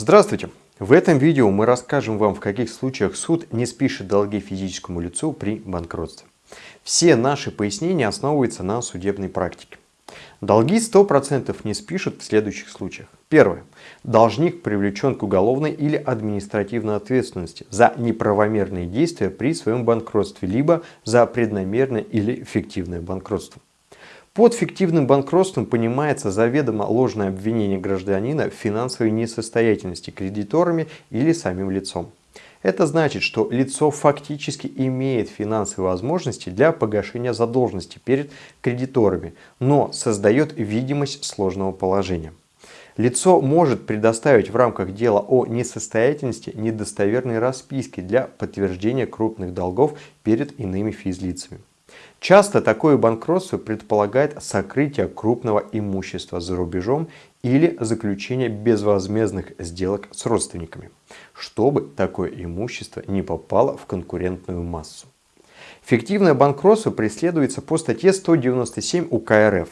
Здравствуйте! В этом видео мы расскажем вам, в каких случаях суд не спишет долги физическому лицу при банкротстве. Все наши пояснения основываются на судебной практике. Долги 100% не спишут в следующих случаях. Первое. Должник привлечен к уголовной или административной ответственности за неправомерные действия при своем банкротстве, либо за преднамеренное или фиктивное банкротство. Под фиктивным банкротством понимается заведомо ложное обвинение гражданина в финансовой несостоятельности кредиторами или самим лицом. Это значит, что лицо фактически имеет финансовые возможности для погашения задолженности перед кредиторами, но создает видимость сложного положения. Лицо может предоставить в рамках дела о несостоятельности недостоверные расписки для подтверждения крупных долгов перед иными физлицами. Часто такое банкротство предполагает сокрытие крупного имущества за рубежом или заключение безвозмездных сделок с родственниками, чтобы такое имущество не попало в конкурентную массу. Фиктивное банкротство преследуется по статье 197 УК РФ.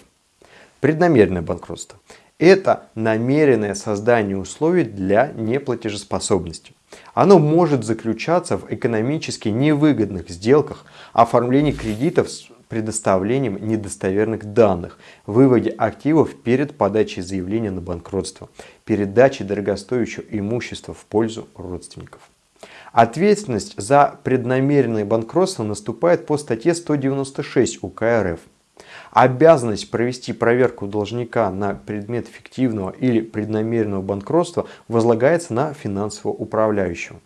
Преднамеренное банкротство – это намеренное создание условий для неплатежеспособности. Оно может заключаться в экономически невыгодных сделках, оформлении кредитов с предоставлением недостоверных данных, выводе активов перед подачей заявления на банкротство, передачей дорогостоящего имущества в пользу родственников. Ответственность за преднамеренное банкротство наступает по статье 196 УК РФ. Обязанность провести проверку должника на предмет фиктивного или преднамеренного банкротства возлагается на финансового управляющего.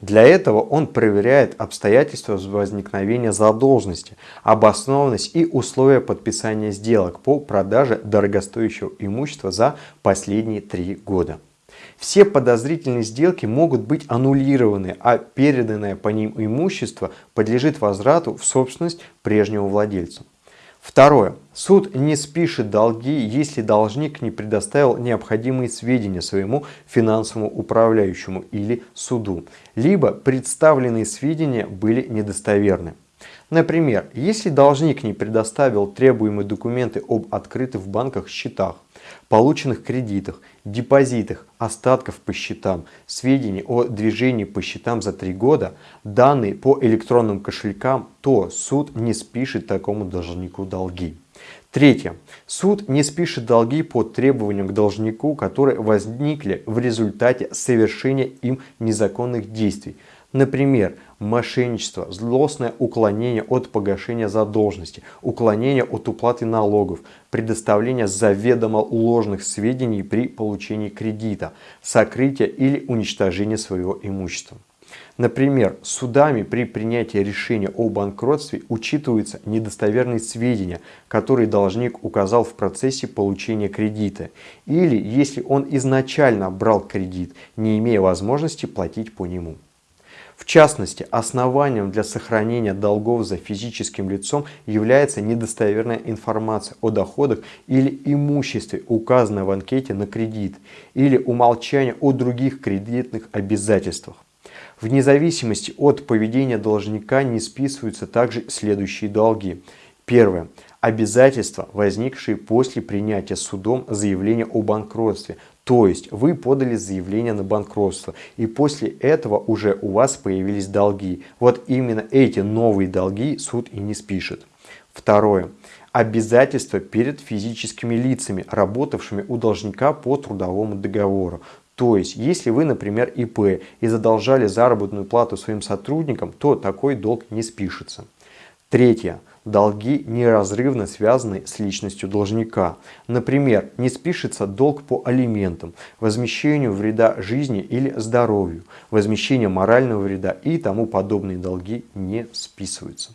Для этого он проверяет обстоятельства возникновения задолженности, обоснованность и условия подписания сделок по продаже дорогостоящего имущества за последние три года. Все подозрительные сделки могут быть аннулированы, а переданное по ним имущество подлежит возврату в собственность прежнему владельцу. Второе. Суд не спишет долги, если должник не предоставил необходимые сведения своему финансовому управляющему или суду, либо представленные сведения были недостоверны. Например, если должник не предоставил требуемые документы об открытых в банках счетах, полученных кредитах, депозитах, остатков по счетам, сведений о движении по счетам за три года, данные по электронным кошелькам, то суд не спишет такому должнику долги. Третье. Суд не спишет долги по требованиям к должнику, которые возникли в результате совершения им незаконных действий, Например, мошенничество, злостное уклонение от погашения задолженности, уклонение от уплаты налогов, предоставление заведомо ложных сведений при получении кредита, сокрытие или уничтожение своего имущества. Например, судами при принятии решения о банкротстве учитываются недостоверные сведения, которые должник указал в процессе получения кредита, или если он изначально брал кредит, не имея возможности платить по нему. В частности, основанием для сохранения долгов за физическим лицом является недостоверная информация о доходах или имуществе, указанной в анкете на кредит, или умолчание о других кредитных обязательствах. Вне зависимости от поведения должника не списываются также следующие долги. Первое. Обязательства, возникшие после принятия судом заявления о банкротстве, то есть вы подали заявление на банкротство, и после этого уже у вас появились долги. Вот именно эти новые долги суд и не спишет. Второе. Обязательства перед физическими лицами, работавшими у должника по трудовому договору. То есть, если вы, например, ИП и задолжали заработную плату своим сотрудникам, то такой долг не спишется. Третье долги неразрывно связаны с личностью должника. Например, не спишется долг по алиментам, возмещению вреда жизни или здоровью, возмещение морального вреда и тому подобные долги не списываются.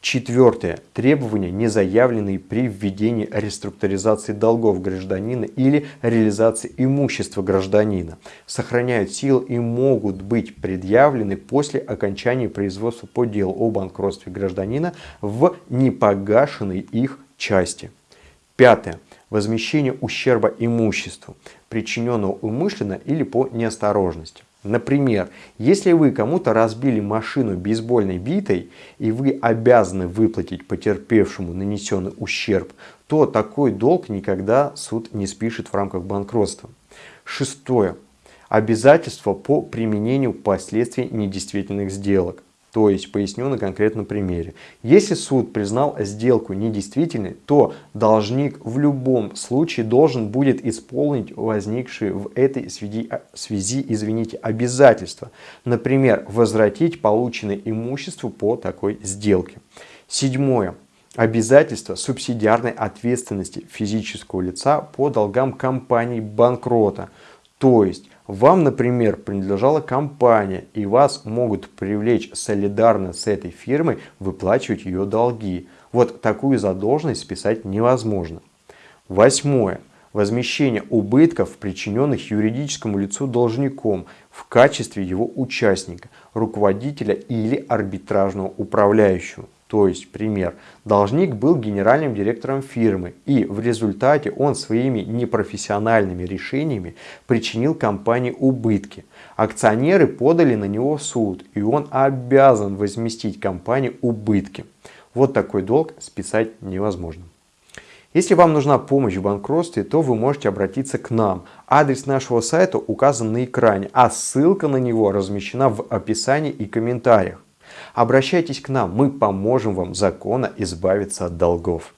Четвертое. Требования, не заявленные при введении реструктуризации долгов гражданина или реализации имущества гражданина, сохраняют силу и могут быть предъявлены после окончания производства по делу о банкротстве гражданина в непогашенной их части. Пятое. Возмещение ущерба имуществу, причиненного умышленно или по неосторожности. Например, если вы кому-то разбили машину бейсбольной битой и вы обязаны выплатить потерпевшему нанесенный ущерб, то такой долг никогда суд не спишет в рамках банкротства. Шестое. Обязательства по применению последствий недействительных сделок. То есть, поясню на конкретном примере. Если суд признал сделку недействительной, то должник в любом случае должен будет исполнить возникшие в этой связи, связи извините, обязательства. Например, возвратить полученное имущество по такой сделке. Седьмое. Обязательство субсидиарной ответственности физического лица по долгам компании банкрота. То есть вам, например, принадлежала компания, и вас могут привлечь солидарно с этой фирмой выплачивать ее долги. Вот такую задолженность списать невозможно. Восьмое. Возмещение убытков, причиненных юридическому лицу должником в качестве его участника, руководителя или арбитражного управляющего. То есть, пример, должник был генеральным директором фирмы, и в результате он своими непрофессиональными решениями причинил компании убытки. Акционеры подали на него в суд, и он обязан возместить компании убытки. Вот такой долг списать невозможно. Если вам нужна помощь в банкротстве, то вы можете обратиться к нам. Адрес нашего сайта указан на экране, а ссылка на него размещена в описании и комментариях. Обращайтесь к нам, мы поможем вам законно избавиться от долгов.